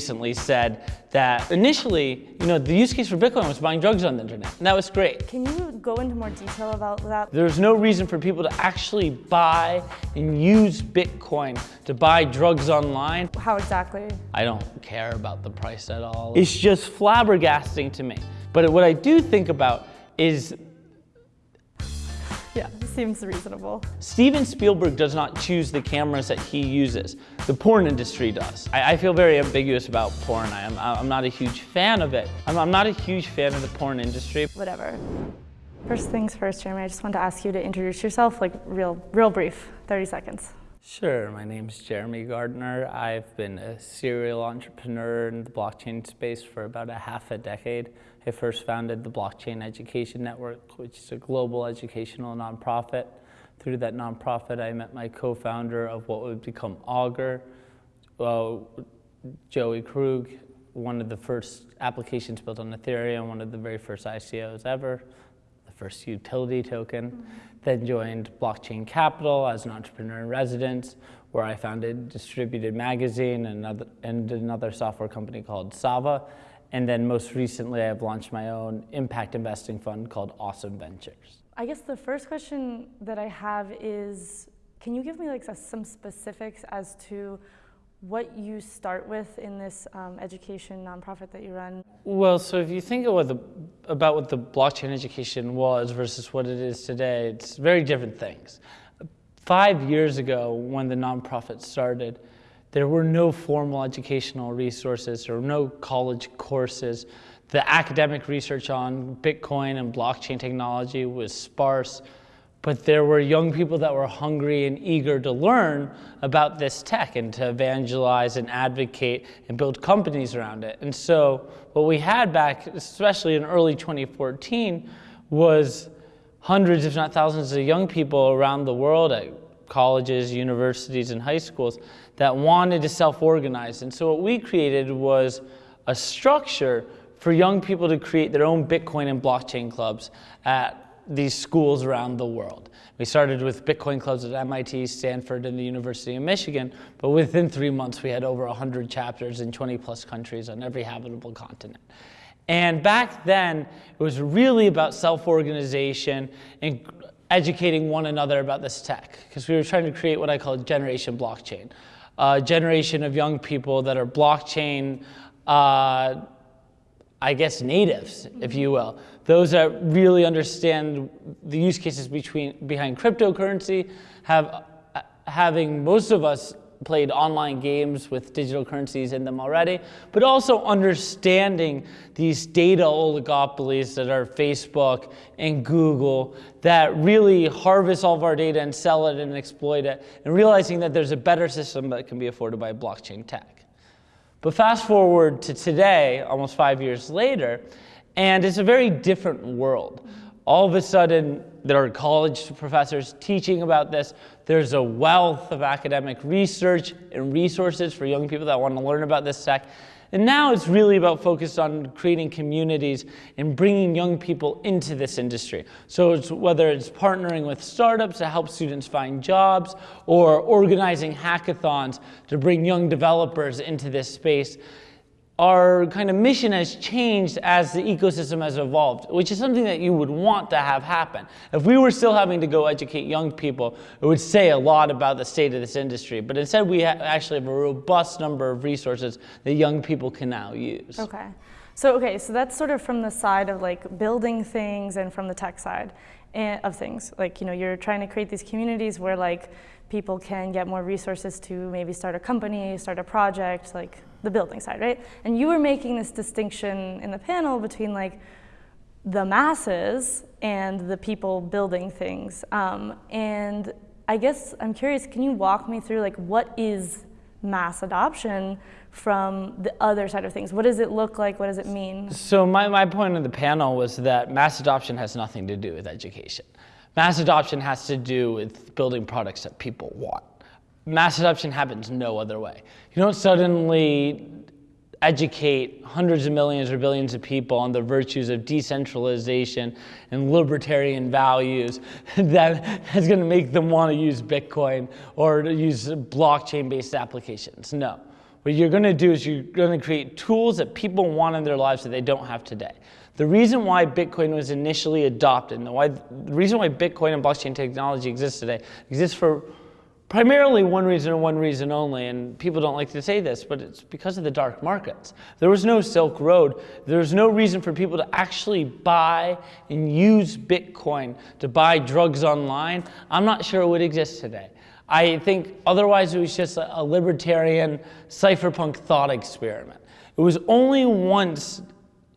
recently said that initially, you know, the use case for Bitcoin was buying drugs on the internet, and that was great. Can you go into more detail about that? There's no reason for people to actually buy and use Bitcoin to buy drugs online. How exactly? I don't care about the price at all. It's just flabbergasting to me. But what I do think about is yeah, seems reasonable. Steven Spielberg does not choose the cameras that he uses. The porn industry does. I, I feel very ambiguous about porn. I am, I'm not a huge fan of it. I'm, I'm not a huge fan of the porn industry. Whatever. First things first, Jeremy, I just want to ask you to introduce yourself, like real, real brief, 30 seconds. Sure, my name's Jeremy Gardner. I've been a serial entrepreneur in the blockchain space for about a half a decade. I first founded the Blockchain Education Network, which is a global educational nonprofit. Through that nonprofit, I met my co-founder of what would become Augur, uh, Joey Krug, one of the first applications built on Ethereum, one of the very first ICOs ever, the first utility token. Mm -hmm. Then joined Blockchain Capital as an entrepreneur in residence, where I founded Distributed Magazine and another, and another software company called Sava. And then most recently, I've launched my own impact investing fund called Ausum Ventures. I guess the first question that I have is, can you give me like some specifics as to what you start with in this um, education nonprofit that you run? Well, so if you think about, the, about what the blockchain education was versus what it is today, it's very different things. Five years ago, when the nonprofit started, there were no formal educational resources, or no college courses. The academic research on Bitcoin and blockchain technology was sparse but there were young people that were hungry and eager to learn about this tech and to evangelize and advocate and build companies around it. And so what we had back, especially in early 2014, was hundreds, if not thousands of young people around the world at colleges, universities, and high schools that wanted to self-organize. And so what we created was a structure for young people to create their own Bitcoin and blockchain clubs at these schools around the world. We started with Bitcoin clubs at MIT, Stanford, and the University of Michigan, but within three months we had over 100 chapters in 20 plus countries on every habitable continent. And back then, it was really about self-organization and educating one another about this tech, because we were trying to create what I call generation blockchain, a generation of young people that are blockchain uh, I guess, natives, if you will. Those that really understand the use cases between, behind cryptocurrency, have, having most of us played online games with digital currencies in them already, but also understanding these data oligopolies that are Facebook and Google that really harvest all of our data and sell it and exploit it, and realizing that there's a better system that can be afforded by blockchain tech. But fast forward to today, almost five years later, and it's a very different world. All of a sudden, there are college professors teaching about this. There's a wealth of academic research and resources for young people that want to learn about this tech. And now it's really about focused on creating communities and bringing young people into this industry. So it's whether it's partnering with startups to help students find jobs or organizing hackathons to bring young developers into this space our kind of mission has changed as the ecosystem has evolved, which is something that you would want to have happen. If we were still having to go educate young people, it would say a lot about the state of this industry. But instead, we actually have a robust number of resources that young people can now use. Okay. So, okay, so that's sort of from the side of like building things and from the tech side eh, of things. Like, you know, you're trying to create these communities where like people can get more resources to maybe start a company, start a project, like the building side, right? And you were making this distinction in the panel between like the masses and the people building things. Um, and I guess I'm curious, can you walk me through like what is mass adoption from the other side of things? What does it look like? What does it mean? So my, my point of the panel was that mass adoption has nothing to do with education. Mass adoption has to do with building products that people want mass adoption happens no other way. You don't suddenly educate hundreds of millions or billions of people on the virtues of decentralization and libertarian values that is going to make them want to use Bitcoin or to use blockchain-based applications. No. What you're going to do is you're going to create tools that people want in their lives that they don't have today. The reason why Bitcoin was initially adopted, and the, why, the reason why Bitcoin and blockchain technology exists today, exists for primarily one reason and one reason only, and people don't like to say this, but it's because of the dark markets. There was no Silk Road. There was no reason for people to actually buy and use Bitcoin to buy drugs online. I'm not sure it would exist today. I think otherwise it was just a libertarian cypherpunk thought experiment. It was only once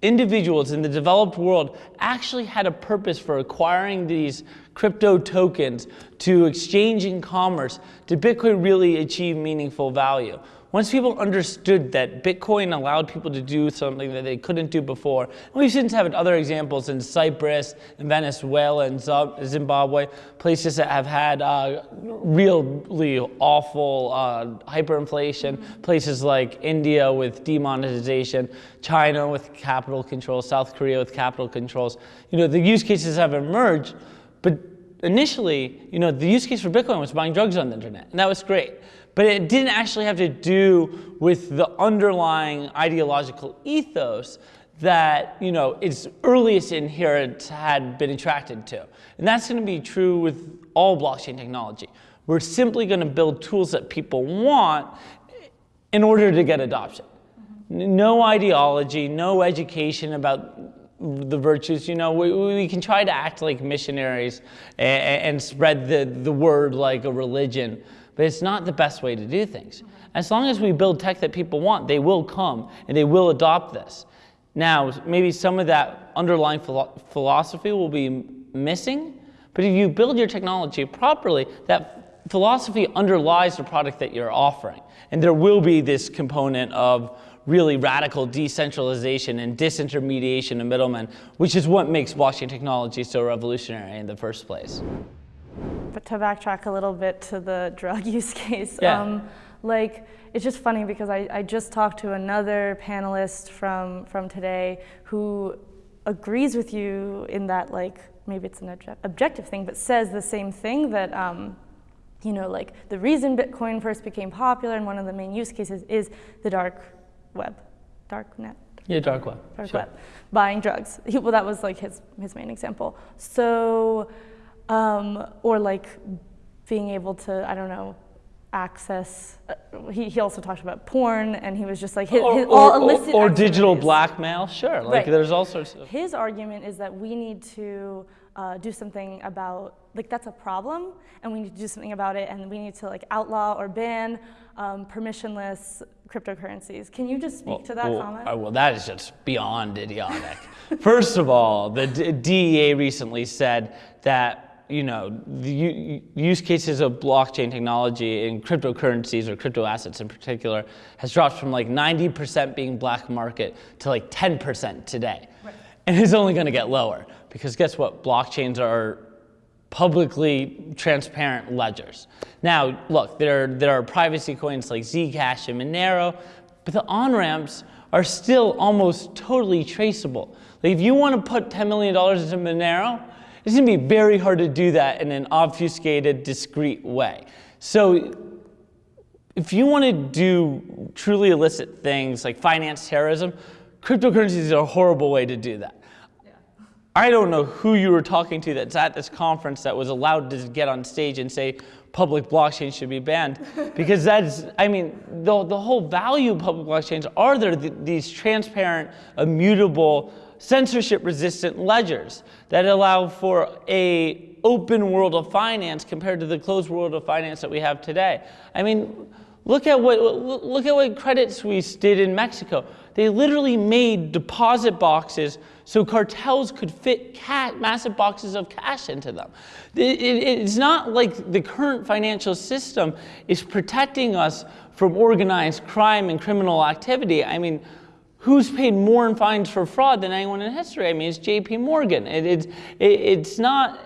individuals in the developed world actually had a purpose for acquiring these crypto tokens to exchange commerce did Bitcoin really achieve meaningful value. Once people understood that Bitcoin allowed people to do something that they couldn't do before, and we've since had other examples in Cyprus, in Venezuela, and Zimbabwe, places that have had uh, really awful uh, hyperinflation, places like India with demonetization, China with capital controls, South Korea with capital controls. You know, the use cases have emerged, but initially, you know, the use case for Bitcoin was buying drugs on the internet, and that was great. But it didn't actually have to do with the underlying ideological ethos that you know its earliest inherents had been attracted to. And that's going to be true with all blockchain technology. We're simply going to build tools that people want in order to get adoption. No ideology, no education about the virtues. You know, we, we can try to act like missionaries and, and spread the, the word like a religion but it's not the best way to do things. As long as we build tech that people want, they will come and they will adopt this. Now, maybe some of that underlying philo philosophy will be missing, but if you build your technology properly, that philosophy underlies the product that you're offering. And there will be this component of really radical decentralization and disintermediation of middlemen, which is what makes blockchain technology so revolutionary in the first place. But to backtrack a little bit to the drug use case, yeah. um, like it's just funny because I, I just talked to another panelist from from today who agrees with you in that like maybe it's an obje objective thing, but says the same thing that. Um, you know, like the reason Bitcoin first became popular and one of the main use cases is the dark web, dark net. Yeah, dark web. Dark sure. web, buying drugs. He, well, that was like his his main example. So um, or like being able to, I don't know, access. Uh, he, he also talked about porn, and he was just like, his, or, his, or, all illicit or, or digital blackmail, sure. Like Right. there's all sorts of. His argument is that we need to uh, do something about, like that's a problem, and we need to do something about it, and we need to like outlaw or ban um, permissionless cryptocurrencies. Can you just speak to that well, comment? uh, well, that is just beyond idiotic. First of all, the D- DEA recently said that you know the use cases of blockchain technology in cryptocurrencies or crypto assets in particular has dropped from like 90% being black market to like 10% today, and it's only going to get lower because guess what? Blockchains are publicly transparent ledgers. Now, look, there, there are privacy coins like Zcash and Monero, but the on-ramps are still almost totally traceable. Like if you want to put $10 million into Monero, it's going to be very hard to do that in an obfuscated, discrete way. So if you want to do truly illicit things like finance terrorism, cryptocurrencies is a horrible way to do that. I don't know who you were talking to that's at this conference that was allowed to get on stage and say public blockchain should be banned. Because that's, I mean, the, the whole value of public blockchains are there th these transparent, immutable, censorship resistant ledgers that allow for a open world of finance compared to the closed world of finance that we have today. I mean, look at what, look at what Credit Suisse did in Mexico. They literally made deposit boxes so cartels could fit massive boxes of cash into them. It, it, it's not like the current financial system is protecting us from organized crime and criminal activity. I mean, who's paid more in fines for fraud than anyone in history? I mean, it's J.P. Morgan. It, it's, it's not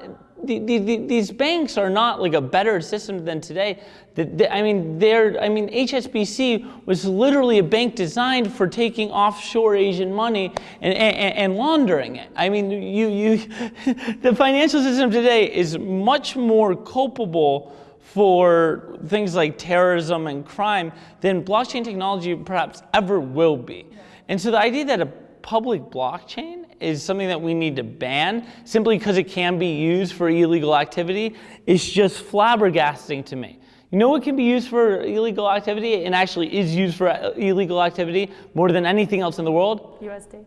the, the, the, these banks are not like a better system than today. I mean, they're, I mean, HSBC was literally a bank designed for taking offshore Asian money and, and, and laundering it. I mean, you, you, the financial system today is much more culpable for things like terrorism and crime than blockchain technology perhaps ever will be. And so the idea that a public blockchain is something that we need to ban simply because it can be used for illegal activity is just flabbergasting to me. You know what can be used for illegal activity and actually is used for uh, illegal activity more than anything else in the world? USD.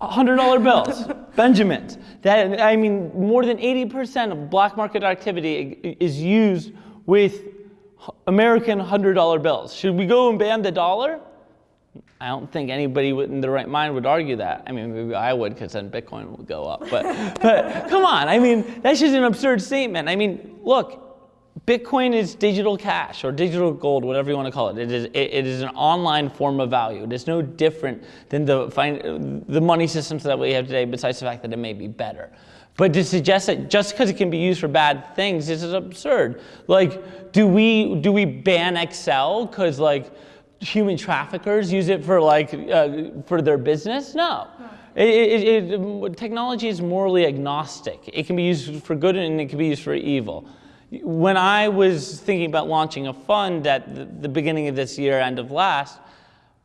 $100 bills, Benjamins. That, I mean, more than 80% of black market activity is used with American $100 bills. Should we go and ban the dollar? I don't think anybody in their right mind would argue that. I mean, maybe I would because then Bitcoin would go up. But, but come on, I mean, that's just an absurd statement. I mean, look, Bitcoin is digital cash or digital gold, whatever you want to call it. It is, it, it is an online form of value. It is no different than the, the money systems that we have today, besides the fact that it may be better. But to suggest that just because it can be used for bad things this is absurd. Like, do we, do we ban Excel because like human traffickers use it for like, uh, for their business? No. It, it, it, technology is morally agnostic. It can be used for good and it can be used for evil. When I was thinking about launching a fund at the, the beginning of this year, end of last,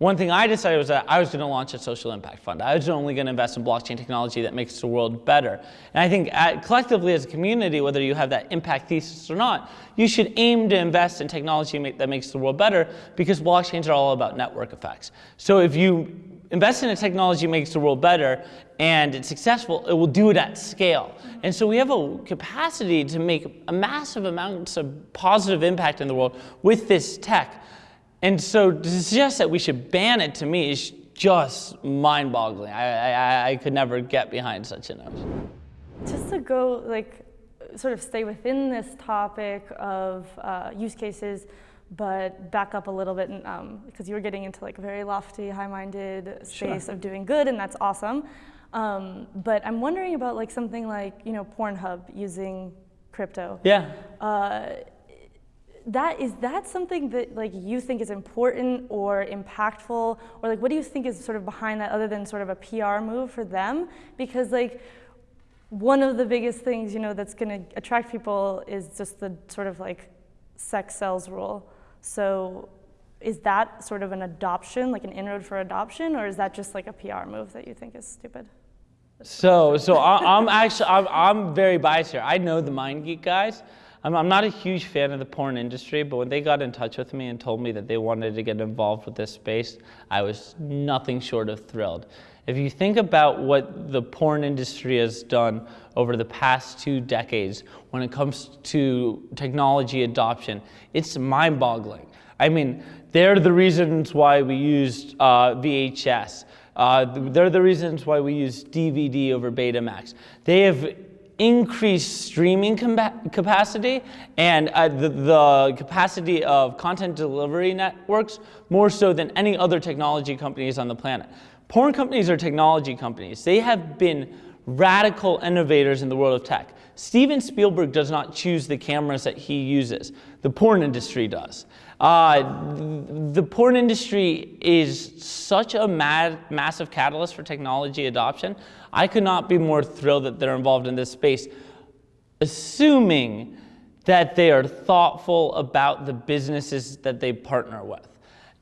one thing I decided was that I was going to launch a social impact fund. I was only going to invest in blockchain technology that makes the world better. And I think at, collectively as a community, whether you have that impact thesis or not, you should aim to invest in technology make, that makes the world better because blockchains are all about network effects. So if you invest in a technology that makes the world better and it's successful, it will do it at scale. And so we have a capacity to make a massive amounts of positive impact in the world with this tech. And so to suggest that we should ban it to me is just mind-boggling. I, I, I could never get behind such a notion. Just to go, like, sort of stay within this topic of uh, use cases, but back up a little bit um, because you were getting into like a very lofty, high-minded space sure. of doing good, and that's awesome. Um, but I'm wondering about like something like you know Pornhub using crypto. Yeah. Uh, that is that something that like you think is important or impactful? Or like what do you think is sort of behind that other than sort of a PR move for them? Because like one of the biggest things you know that's going to attract people is just the sort of like sex sells rule. So is that sort of an adoption like an inroad for adoption? Or is that just like a PR move that you think is stupid? So so I'm actually I'm, I'm very biased here. I know the MindGeek guys I'm, I'm not a huge fan of the porn industry, but when they got in touch with me and told me that they wanted to get involved with this space, I was nothing short of thrilled. If you think about what the porn industry has done over the past two decades when it comes to technology adoption, it's mind boggling. I mean, they're the reasons why we used uh, VHS. Uh, they're the reasons why we use DVD over Betamax. They have increased streaming capacity and uh, the, the, capacity of content delivery networks more so than any other technology companies on the planet. Porn companies are technology companies. They have been radical innovators in the world of tech. Steven Spielberg does not choose the cameras that he uses. The porn industry does. Uh, the porn industry is such a mad, massive catalyst for technology adoption. I could not be more thrilled that they're involved in this space, assuming that they are thoughtful about the businesses that they partner with.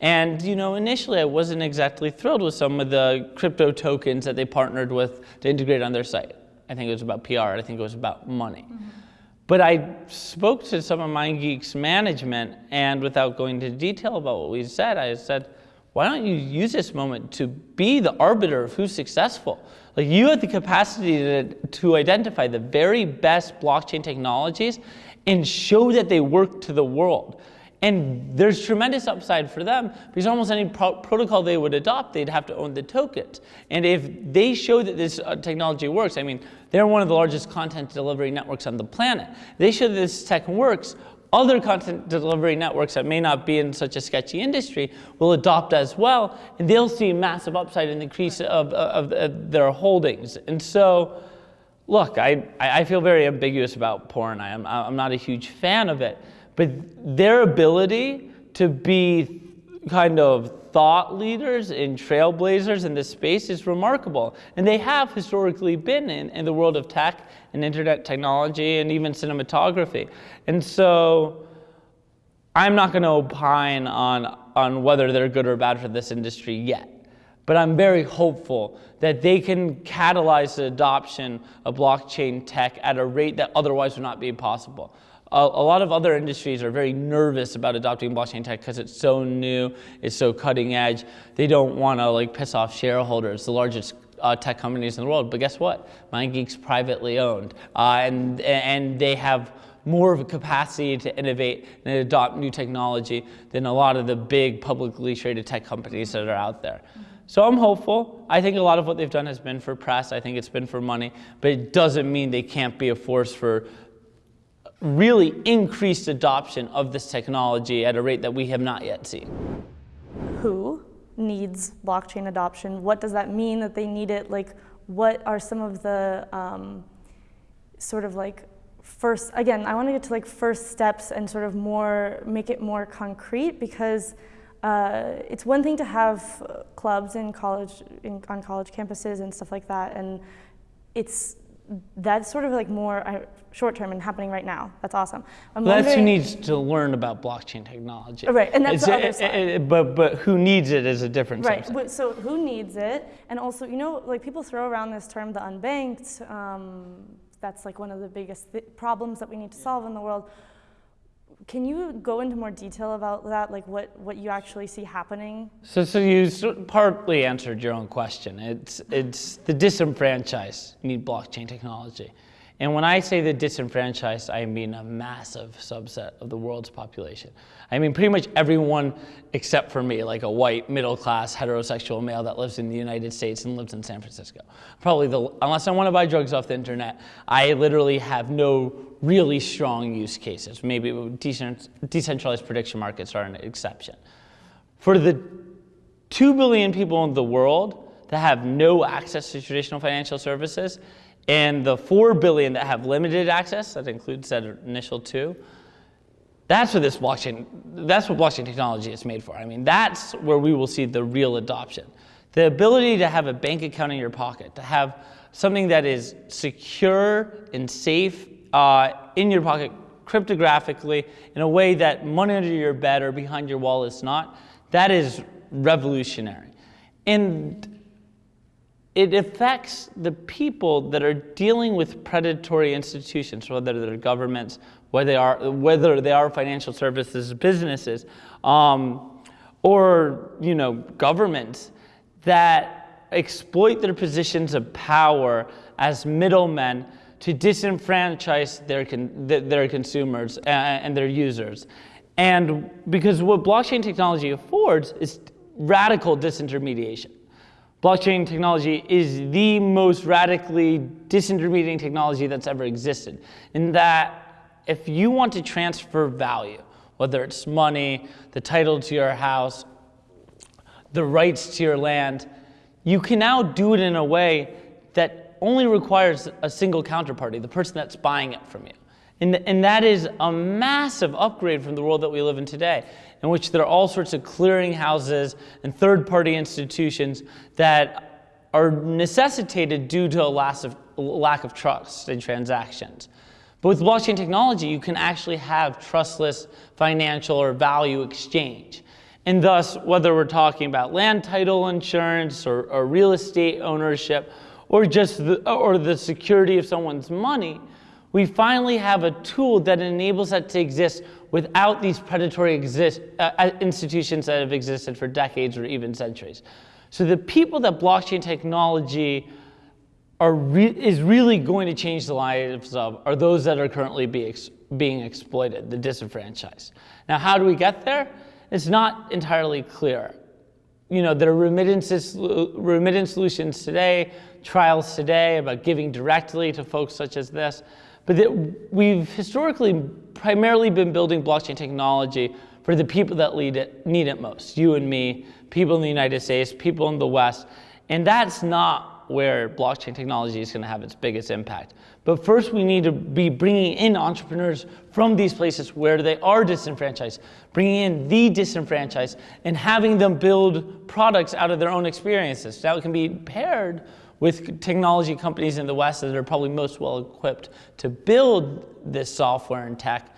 And you know, initially I wasn't exactly thrilled with some of the crypto tokens that they partnered with to integrate on their site. I think it was about PR, I think it was about money. Mm -hmm. But I spoke to some of MindGeek's management, and without going into detail about what we said, I said, why don't you use this moment to be the arbiter of who's successful? Like you have the capacity to, to identify the very best blockchain technologies and show that they work to the world. And there's tremendous upside for them because almost any pro protocol they would adopt, they'd have to own the tokens. And if they show that this uh, technology works, I mean, they're one of the largest content delivery networks on the planet. They show that this tech works, other content delivery networks that may not be in such a sketchy industry will adopt as well, and they'll see massive upside in the increase of, of, of their holdings. And so, look, I, I feel very ambiguous about porn. I am, I'm not a huge fan of it. But their ability to be kind of thought leaders and trailblazers in this space is remarkable. And they have historically been in, in the world of tech and internet technology and even cinematography. And so I'm not going to opine on, on whether they're good or bad for this industry yet. But I'm very hopeful that they can catalyze the adoption of blockchain tech at a rate that otherwise would not be possible. A, lot of other industries are very nervous about adopting blockchain tech because it's so new, it's so cutting edge. They don't want to like piss off shareholders, the largest uh, tech companies in the world. But guess what? MindGeek's privately owned, uh, and and they have more of a capacity to innovate and adopt new technology than a lot of the big publicly traded tech companies that are out there. So I'm hopeful. I think a lot of what they've done has been for press. I think it's been for money, but it doesn't mean they can't be a force for really increased adoption of this technology at a rate that we have not yet seen. Who needs blockchain adoption? What does that mean that they need it? Like, what are some of the um, sort of like first, again, I want to get to like first steps and sort of more, make it more concrete because uh, it's one thing to have clubs in college, in, on college campuses and stuff like that, and it's that's sort of like more uh, short term and happening right now. That's awesome. I'm that's who needs to learn about blockchain technology. Right, and that's it's, the other it, side. It, but but who needs it is a different. Right. Subset. So who needs it, and also you know like people throw around this term the unbanked. Um, that's like one of the biggest th problems that we need to solve in the world. Can you go into more detail about that, like what, what you actually see happening? So, so you partly answered your own question. It's, it's the disenfranchised need blockchain technology. And when I say the disenfranchised, I mean a massive subset of the world's population. I mean pretty much everyone except for me, like a white, middle-class, heterosexual male that lives in the United States and lives in San Francisco. Probably the, unless I want to buy drugs off the internet, I literally have no really strong use cases. Maybe decentralized prediction markets are an exception. For the 2 billion people in the world that have no access to traditional financial services, and the 4 billion that have limited access, that includes that initial two, that's what this blockchain, that's what blockchain technology is made for. I mean, that's where we will see the real adoption. The ability to have a bank account in your pocket, to have something that is secure and safe uh, in your pocket cryptographically in a way that money under your bed or behind your wall is not, that is revolutionary. And it affects the people that are dealing with predatory institutions, whether they're governments, whether they are, whether they are financial services businesses, um, or you know, governments that exploit their positions of power as middlemen to disenfranchise their, con their consumers and their users. And because what blockchain technology affords is radical disintermediation. Blockchain technology is the most radically disintermediating technology that's ever existed. In that, if you want to transfer value, whether it's money, the title to your house, the rights to your land, you can now do it in a way that only requires a single counterparty, the person that's buying it from you. And, and that is a massive upgrade from the world that we live in today in which there are all sorts of clearinghouses and third-party institutions that are necessitated due to a lack of, lack of trust in transactions. But with blockchain technology, you can actually have trustless financial or value exchange. And thus, whether we're talking about land title insurance or, or real estate ownership or just the, or the security of someone's money, we finally have a tool that enables that to exist without these predatory exist, uh, uh, institutions that have existed for decades or even centuries. So the people that blockchain technology are re is really going to change the lives of are those that are currently be ex being exploited, the disenfranchised. Now, how do we get there? It's not entirely clear. You know, there are remittances, remittance solutions today, trials today about giving directly to folks such as this. But that we've historically primarily been building blockchain technology for the people that it, need it most, you and me, people in the United States, people in the West. And that's not where blockchain technology is going to have its biggest impact. But first, we need to be bringing in entrepreneurs from these places where they are disenfranchised, bringing in the disenfranchised, and having them build products out of their own experiences. That can be paired with technology companies in the West that are probably most well equipped to build this software and tech.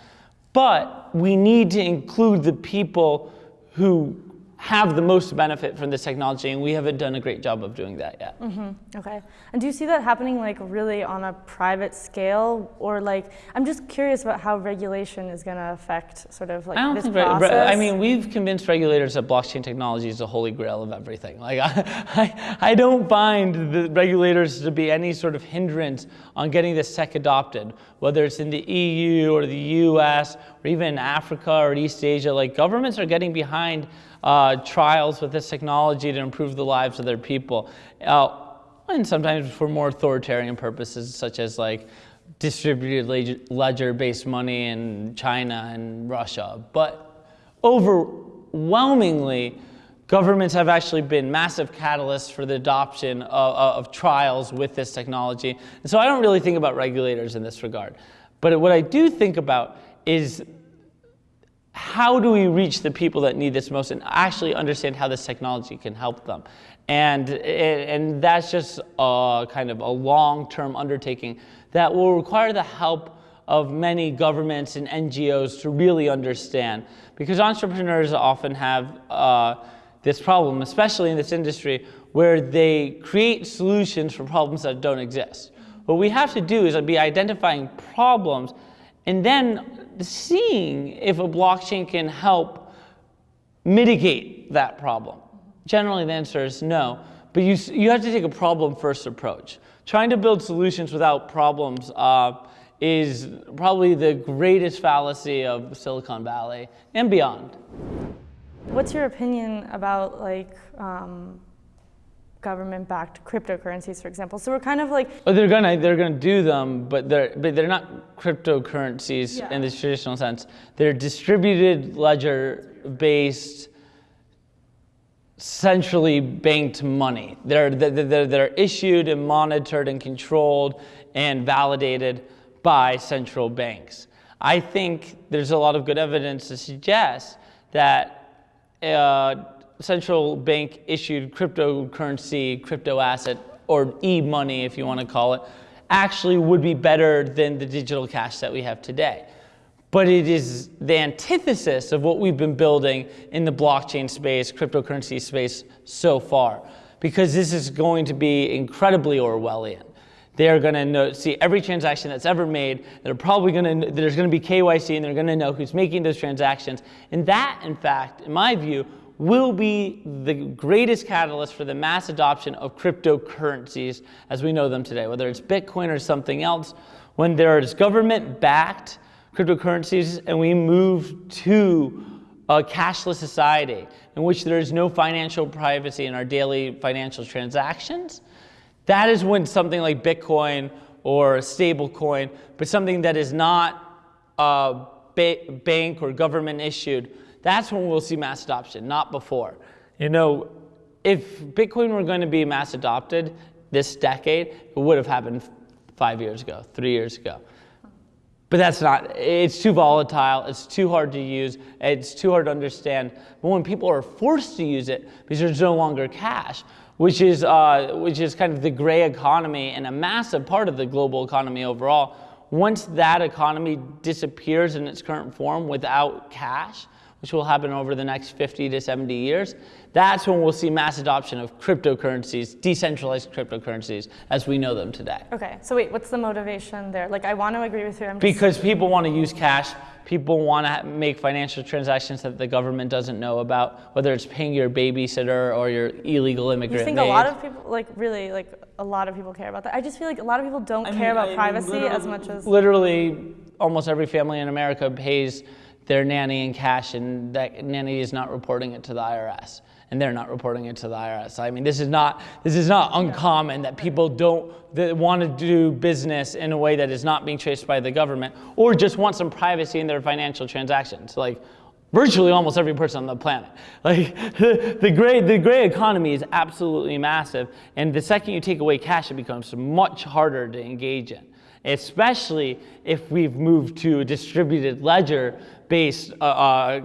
But we need to include the people who have the most benefit from this technology, and we haven't done a great job of doing that yet. Mm-hmm. Okay. And do you see that happening like really on a private scale, or like I'm just curious about how regulation is going to affect sort of like I don't this think. process? I mean, we've convinced regulators that blockchain technology is the holy grail of everything. Like, I, I, I don't find the regulators to be any sort of hindrance on getting this tech adopted, whether it's in the EU or the US or even in Africa or East Asia. Like, governments are getting behind uh, trials with this technology to improve the lives of their people. Uh, and sometimes for more authoritarian purposes, such as like distributed ledger-based money in China and Russia. But overwhelmingly, governments have actually been massive catalysts for the adoption of, of trials with this technology. And so I don't really think about regulators in this regard. But what I do think about is how do we reach the people that need this most and actually understand how this technology can help them? And, and that's just a kind of a long-term undertaking that will require the help of many governments and NGOs to really understand. Because entrepreneurs often have uh, this problem, especially in this industry, where they create solutions for problems that don't exist. What we have to do is be identifying problems and then seeing if a blockchain can help mitigate that problem. Generally, the answer is no, but you, you have to take a problem first approach. Trying to build solutions without problems uh, is probably the greatest fallacy of Silicon Valley and beyond. What's your opinion about like um, government-backed cryptocurrencies, for example? So we're kind of like Oh, they're gonna they're gonna do them, but they're but they're not cryptocurrencies Yeah. in the traditional sense. They're distributed ledger based, centrally banked money. They're they're, they're, they're issued and monitored and controlled and validated by central banks. I think there's a lot of good evidence to suggest that uh, central bank issued cryptocurrency, crypto asset, or e-money if you want to call it, actually would be better than the digital cash that we have today. But it is the antithesis of what we've been building in the blockchain space, cryptocurrency space so far, because this is going to be incredibly Orwellian. They're going to see every transaction that's ever made. They're probably going to, there's going to be KYC and they're going to know who's making those transactions. And that, in fact, in my view, will be the greatest catalyst for the mass adoption of cryptocurrencies as we know them today, whether it's Bitcoin or something else. When there is government-backed cryptocurrencies and we move to a cashless society in which there is no financial privacy in our daily financial transactions, that is when something like Bitcoin or a stable coin, but something that is not uh, ba- bank or government issued, that's when we'll see mass adoption, not before. You know, if Bitcoin were going to be mass adopted this decade, it would have happened five years ago, three years ago. But that's not, it's too volatile, it's too hard to use, it's too hard to understand. But when people are forced to use it because there's no longer cash, which is, uh, which is kind of the gray economy and a massive part of the global economy overall, once that economy disappears in its current form without cash, which will happen over the next 50 to 70 years, that's when we'll see mass adoption of cryptocurrencies, decentralized cryptocurrencies, as we know them today. okay. So wait, what's the motivation there? Like I want to agree with you. I'm Because people want to use cash, people want to make financial transactions that the government doesn't know about, whether it's paying your babysitter or your illegal immigrant You think maid. a lot of people, like really, like a lot of people care about that? I just feel like a lot of people don't care about privacy as much as. Literally, almost every family in America pays their nanny in cash, and that nanny is not reporting it to the IRS. And they're not reporting it to the IRS. I mean, this is not this is not uncommon that people don't that want to do business in a way that is not being traced by the government, or just want some privacy in their financial transactions. Like virtually almost every person on the planet. Like the, the gray the gray economy is absolutely massive, and the second you take away cash, it becomes much harder to engage in especially if we've moved to a distributed ledger based uh, uh,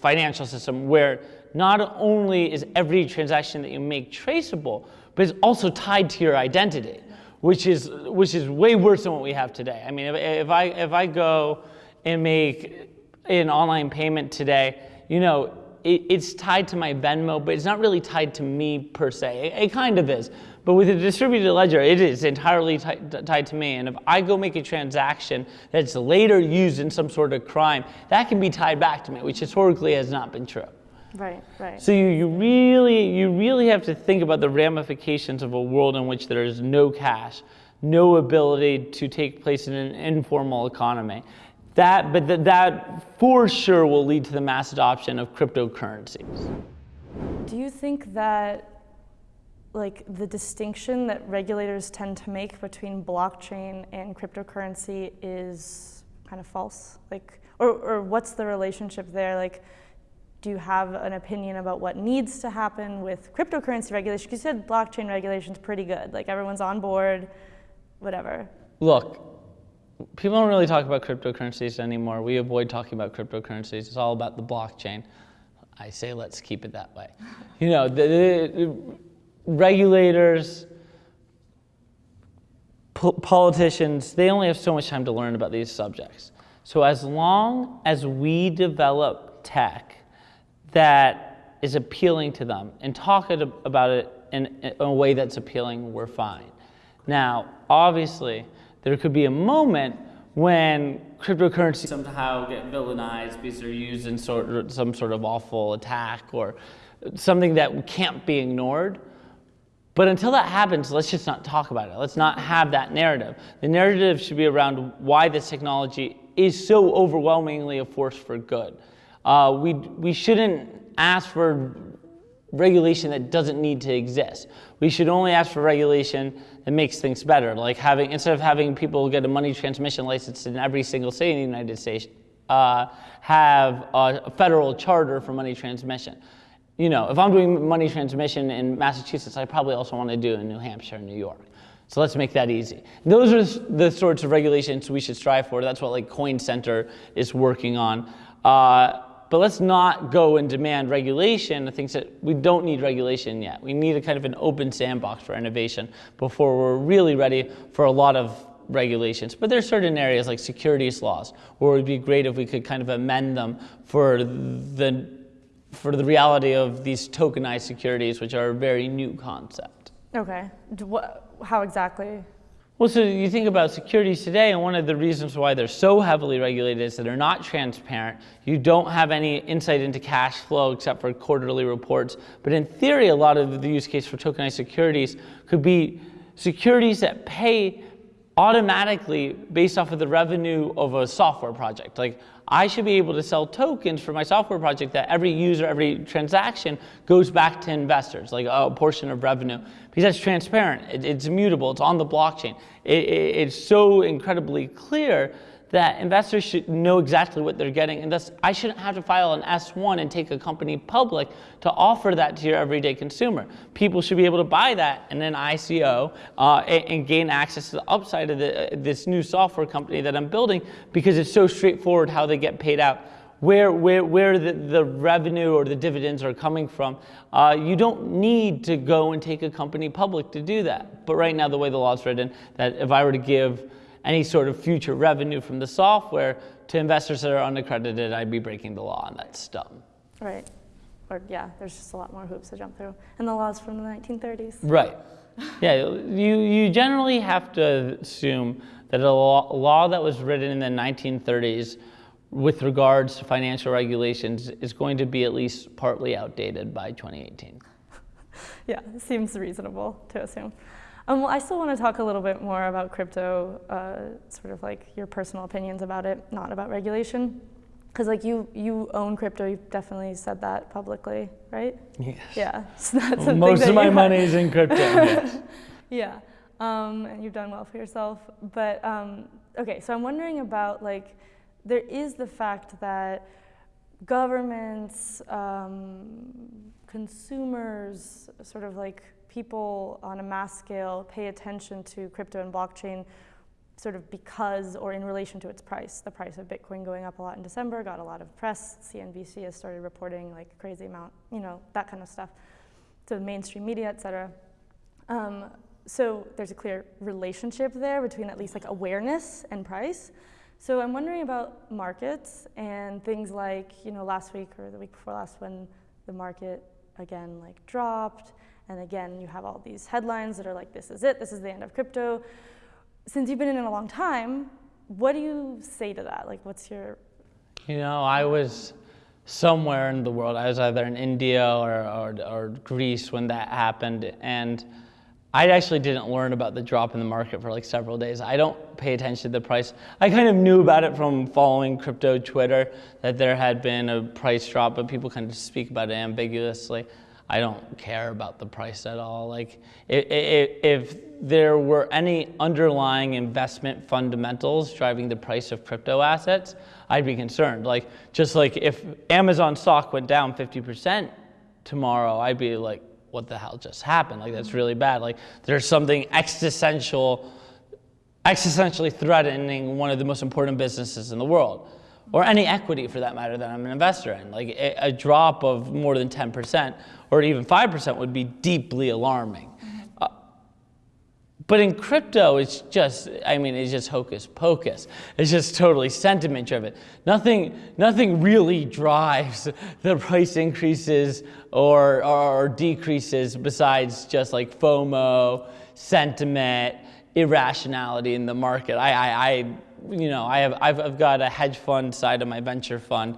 financial system where not only is every transaction that you make traceable, but it's also tied to your identity, which is, which is way worse than what we have today. I mean, if, if, I, if I go and make an online payment today, you know, it, it's tied to my Venmo, but it's not really tied to me per se. It, it kind of is. But with a distributed ledger, it is entirely tied to me. And if I go make a transaction that's later used in some sort of crime, that can be tied back to me, which historically has not been true. Right, right. So you, you really you really have to think about the ramifications of a world in which there is no cash, no ability to take place in an informal economy. That, but th- that for sure will lead to the mass adoption of cryptocurrencies. Do you think that like the distinction that regulators tend to make between blockchain and cryptocurrency is kind of false? Like or, or what's the relationship there? Like do you have an opinion about what needs to happen with cryptocurrency regulation? You said blockchain regulation is pretty good. Like everyone's on board, whatever. Look, people don't really talk about cryptocurrencies anymore. We avoid talking about cryptocurrencies. It's all about the blockchain. I say let's keep it that way. You know, the, the regulators, po- politicians, they only have so much time to learn about these subjects. So as long as we develop tech that is appealing to them and talk about it in, in a way that's appealing, we're fine. Now, obviously, there could be a moment when cryptocurrency somehow get villainized because they're used in sort of, some sort of awful attack or something that can't be ignored. But until that happens, let's just not talk about it. Let's not have that narrative. The narrative should be around why this technology is so overwhelmingly a force for good. Uh, we, we shouldn't ask for regulation that doesn't need to exist. We should only ask for regulation that makes things better, like having, instead of having people get a money transmission license in every single state in the United States, uh, have a federal charter for money transmission. You know, if I'm doing money transmission in Massachusetts, I probably also want to do in New Hampshire and New York. So let's make that easy. Those are the sorts of regulations we should strive for. That's what like Coin Center is working on. Uh, but let's not go and demand regulation of things that we don't need regulation yet. We need a kind of an open sandbox for innovation before we're really ready for a lot of regulations. But there's certain areas like securities laws where it would be great if we could kind of amend them for the for the reality of these tokenized securities, which are a very new concept. Okay. What, how exactly? Well, so you think about securities today, and one of the reasons why they're so heavily regulated is that they're not transparent. You don't have any insight into cash flow except for quarterly reports. But in theory, a lot of the use case for tokenized securities could be securities that pay automatically based off of the revenue of a software project. Like I should be able to sell tokens for my software project that every user, every transaction goes back to investors, like a portion of revenue, because that's transparent. It, it's immutable. It's on the blockchain. It, it, it's so incredibly clear that investors should know exactly what they're getting, and thus I shouldn't have to file an S1 and take a company public to offer that to your everyday consumer. People should be able to buy that in an ICO uh, and, and, gain access to the upside of the, uh, this new software company that I'm building because it's so straightforward how they get paid out. Where, where, where the, the revenue or the dividends are coming from. Uh, you don't need to go and take a company public to do that. But right now, the way the law is written, that if I were to give any sort of future revenue from the software to investors that are unaccredited, I'd be breaking the law, and that's dumb. Right. Or, yeah, there's just a lot more hoops to jump through. And the law's from the 1930s. Right. Yeah, you, you generally have to assume that a law, a law that was written in the 1930s with regards to financial regulations is going to be at least partly outdated by 2018. yeah, seems reasonable to assume. Um, well, I still want to talk a little bit more about crypto, uh, sort of like your personal opinions about it, not about regulation. Because like you, you own crypto. You've definitely said that publicly, right? Yes. Yeah. So that's well, most of my money is in crypto. yes. Yeah. Um, and you've done well for yourself. But um, okay, so I'm wondering about like, there is the fact that governments, um, consumers, sort of like people on a mass scale pay attention to crypto and blockchain sort of because or in relation to its price. The price of Bitcoin going up a lot in December got a lot of press. CNBC has started reporting like crazy amount, you know, that kind of stuff to the mainstream media, et cetera. Um, so there's a clear relationship there between at least like awareness and price. So I'm wondering about markets and things like, you know, last week or the week before last when the market again like dropped and again you have all these headlines that are like this is it, this is the end of crypto. Since you've been in it a long time, what do you say to that? Like what's your You know, I was somewhere in the world. I was either in India or, or, or Greece when that happened and I actually didn't learn about the drop in the market for like several days. I don't pay attention to the price. I kind of knew about it from following crypto Twitter that there had been a price drop, but people kind of speak about it ambiguously. I don't care about the price at all. Like, if, if there were any underlying investment fundamentals driving the price of crypto assets, I'd be concerned. Like, just like if Amazon stock went down 50% tomorrow, I'd be like, what the hell just happened? Like that's really bad. Like there's something existential, existentially threatening one of the most important businesses in the world, or any equity for that matter that I'm an investor in. Like a, a drop of more than 10% or even 5% would be deeply alarming. Mm-hmm. Uh, but in crypto, it's just, I mean, it's just hocus pocus. It's just totally sentiment driven. Nothing, nothing really drives the price increases or, or decreases besides just like FOMO, sentiment, irrationality in the market. I, I, I you know, I have, I've, I've got a hedge fund side of my venture fund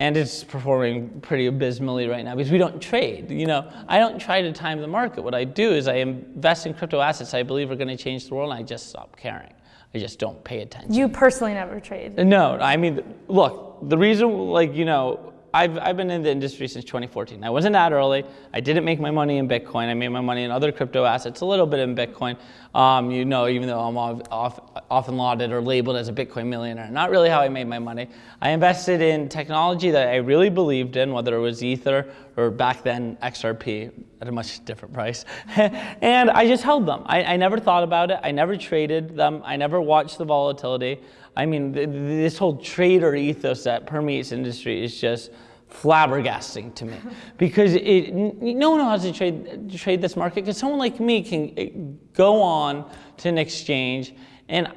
and it's performing pretty abysmally right now because we don't trade. You know, I don't try to time the market. What I do is I invest in crypto assets I believe are going to change the world, and I just stop caring. I just don't pay attention. You personally never trade. No, I mean, look, the reason, like, you know, I've, I've been in the industry since 2014. I wasn't that early. I didn't make my money in Bitcoin. I made my money in other crypto assets, a little bit in Bitcoin. Um, you know, even though I'm off, often lauded or labeled as a Bitcoin millionaire, not really how I made my money. I invested in technology that I really believed in, whether it was Ether or back then XRP at a much different price. and I just held them. I, I never thought about it. I never traded them. I never watched the volatility. I mean, th this whole trader ethos that permeates industry is just flabbergasting to me. Because it, no one knows how to trade, trade this market because someone like me can eh, go on to an exchange and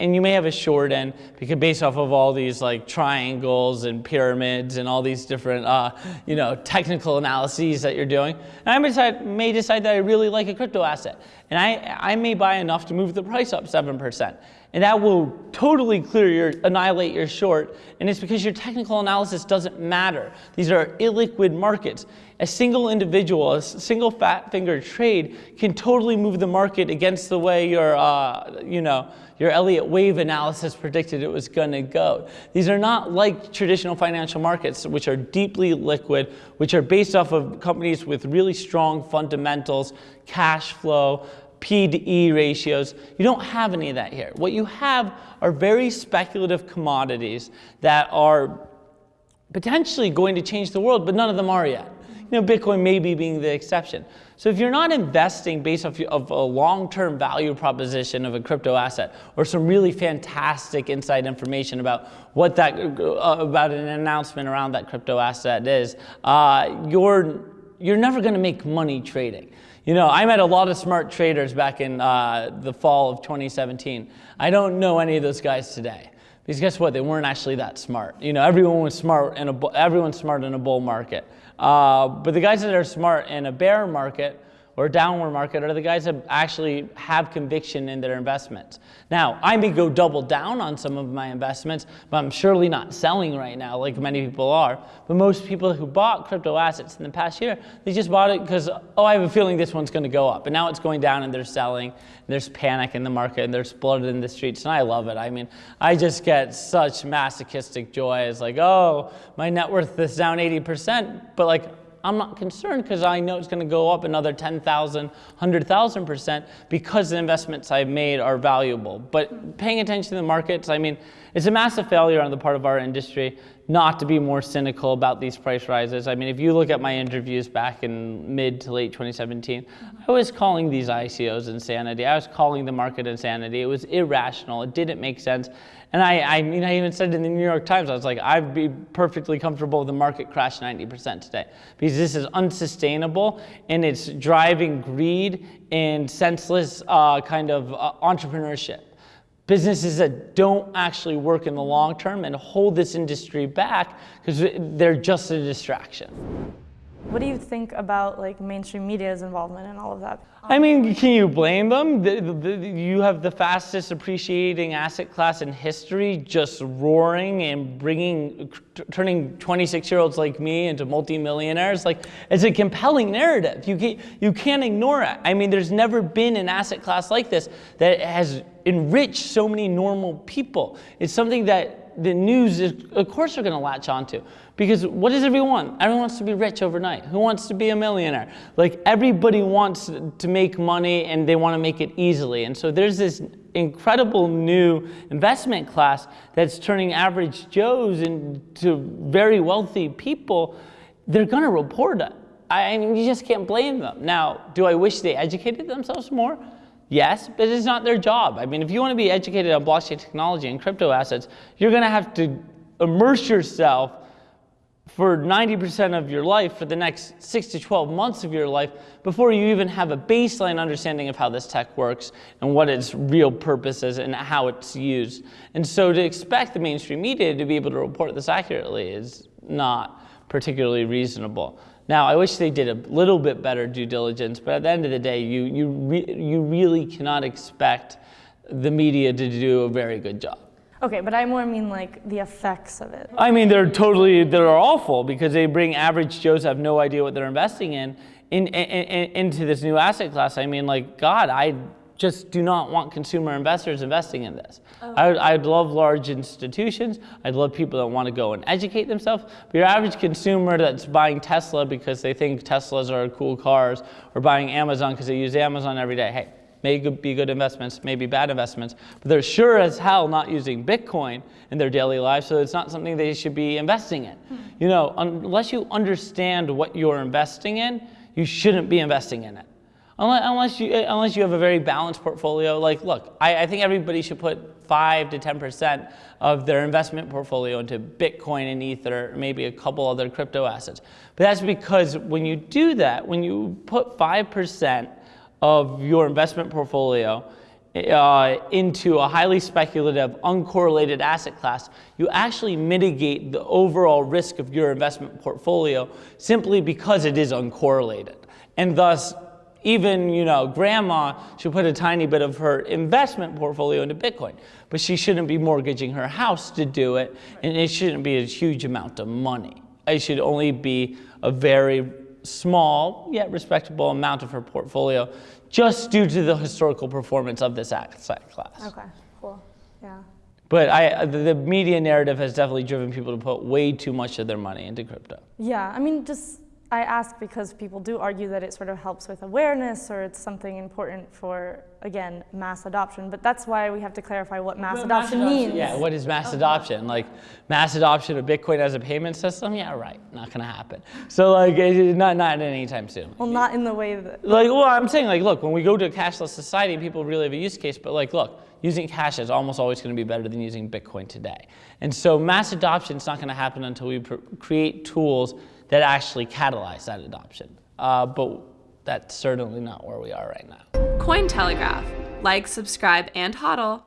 and you may have a short end because based off of all these like triangles and pyramids and all these different uh, you know technical analyses that you're doing and I may decide, may decide that I really like a crypto asset and I, I may buy enough to move the price up 7% and that will totally clear your, annihilate your short. And it's because your technical analysis doesn't matter. These are illiquid markets. A single individual, a single fat finger trade can totally move the market against the way your, uh, you know, your Elliott wave analysis predicted it was going to go. These are not like traditional financial markets, which are deeply liquid, which are based off of companies with really strong fundamentals, cash flow, P to E ratios. You don't have any of that here. What you have are very speculative commodities that are potentially going to change the world, but none of them are yet. You know, Bitcoin maybe being the exception. So if you're not investing based off of a long-term value proposition of a crypto asset or some really fantastic inside information about what that, uh, about an announcement around that crypto asset is, uh, you're, you're never gonna make money trading. You know, I met a lot of smart traders back in uh, the fall of 2017. I don't know any of those guys today. Because guess what? They weren't actually that smart. You know, everyone was smart in a everyone's smart in a bull market. Uh, but the guys that are smart in a bear market or downward market are the guys that actually have conviction in their investments. Now, I may go double down on some of my investments, but I'm surely not selling right now like many people are. But most people who bought crypto assets in the past year, they just bought it because, oh, I have a feeling this one's gonna go up. And now it's going down and they're selling. And there's panic in the market and there's blood in the streets. And I love it. I mean, I just get such masochistic joy. It's like, oh, my net worth is down 80%, but like, I'm not concerned because I know it's going to go up another 10,000, 100,000% because the investments I've made are valuable. But paying attention to the markets, I mean, it's a massive failure on the part of our industry not to be more cynical about these price rises. I mean, if you look at my interviews back in mid to late 2017, I was calling these ICOs insanity. I was calling the market insanity. It was irrational. It didn't make sense. And I, I mean, I even said in the New York Times, I was like, I'd be perfectly comfortable with the market crash 90% today because this is unsustainable and it's driving greed and senseless uh, kind of uh, entrepreneurship. businesses that don't actually work in the long term and hold this industry back because they're just a distraction. What do you think about like mainstream media's involvement in all of that? I mean, can you blame them? The, the, the, you have the fastest appreciating asset class in history just roaring and bringing, turning 26 year olds like me into multimillionaires. Like, it's a compelling narrative. You can't, you can't ignore it. I mean, there's never been an asset class like this that has enriched so many normal people. It's something that the news, is, of course, they're going to latch onto. Because what does everyone? Everyone wants to be rich overnight. Who wants to be a millionaire? Like everybody wants to make money and they want to make it easily. And so there's this incredible new investment class that's turning average Joes into very wealthy people. They're going to report it. I mean, you just can't blame them. Now, do I wish they educated themselves more? Yes, but it's not their job. I mean, if you want to be educated on blockchain technology and crypto assets, you're going to have to immerse yourself for 90% of your life for the next 6 to 12 months of your life before you even have a baseline understanding of how this tech works and what its real purpose is and how it's used. And so to expect the mainstream media to be able to report this accurately is not particularly reasonable. Now, I wish they did a little bit better due diligence, but at the end of the day, you, you, re you really cannot expect the media to do a very good job. Okay, but I more mean like the effects of it. I mean, they're totally, they're awful because they bring average Joes have no idea what they're investing in, in, in, in into this new asset class. I mean, like, God, I just do not want consumer investors investing in this. Oh. I would, I'd love large institutions. I'd love people that want to go and educate themselves. But your average consumer that's buying Tesla because they think Teslas are cool cars or buying Amazon because they use Amazon every day, hey, may be good investments, may be bad investments, but they're sure as hell not using Bitcoin in their daily life, so it's not something they should be investing in. Hmm. You know, unless you understand what you're investing in, you shouldn't be investing in it. Unless, you, unless you have a very balanced portfolio, like, look, I, I think everybody should put 5 to 10% of their investment portfolio into Bitcoin and Ether, maybe a couple other crypto assets. But that's because when you do that, when you put 5% of your investment portfolio uh, into a highly speculative, uncorrelated asset class, you actually mitigate the overall risk of your investment portfolio simply because it is uncorrelated. And thus, even you know, grandma should put a tiny bit of her investment portfolio into Bitcoin, but she shouldn't be mortgaging her house to do it, and it shouldn't be a huge amount of money. It should only be a very small yet respectable amount of her portfolio just due to the historical performance of this asset class. Okay, cool, yeah. But I, the media narrative has definitely driven people to put way too much of their money into crypto. Yeah, I mean, just I ask because people do argue that it sort of helps with awareness or it's something important for, again, mass adoption. But that's why we have to clarify what mass, adoption, mass adoption, means. Yeah, what is mass okay. adoption? Like mass adoption of Bitcoin as a payment system? Yeah, right, not gonna happen. So like, not, not anytime soon. Well, not in the way that. Like, well, I'm saying like, look, when we go to a cashless society, people really have a use case, but like, look, using cash is almost always going to be better than using Bitcoin today. And so mass adoption is not going to happen until we create tools that actually catalyze that adoption. Uh, but that's certainly not where we are right now. Cointelegraph. Like, subscribe, and hodl.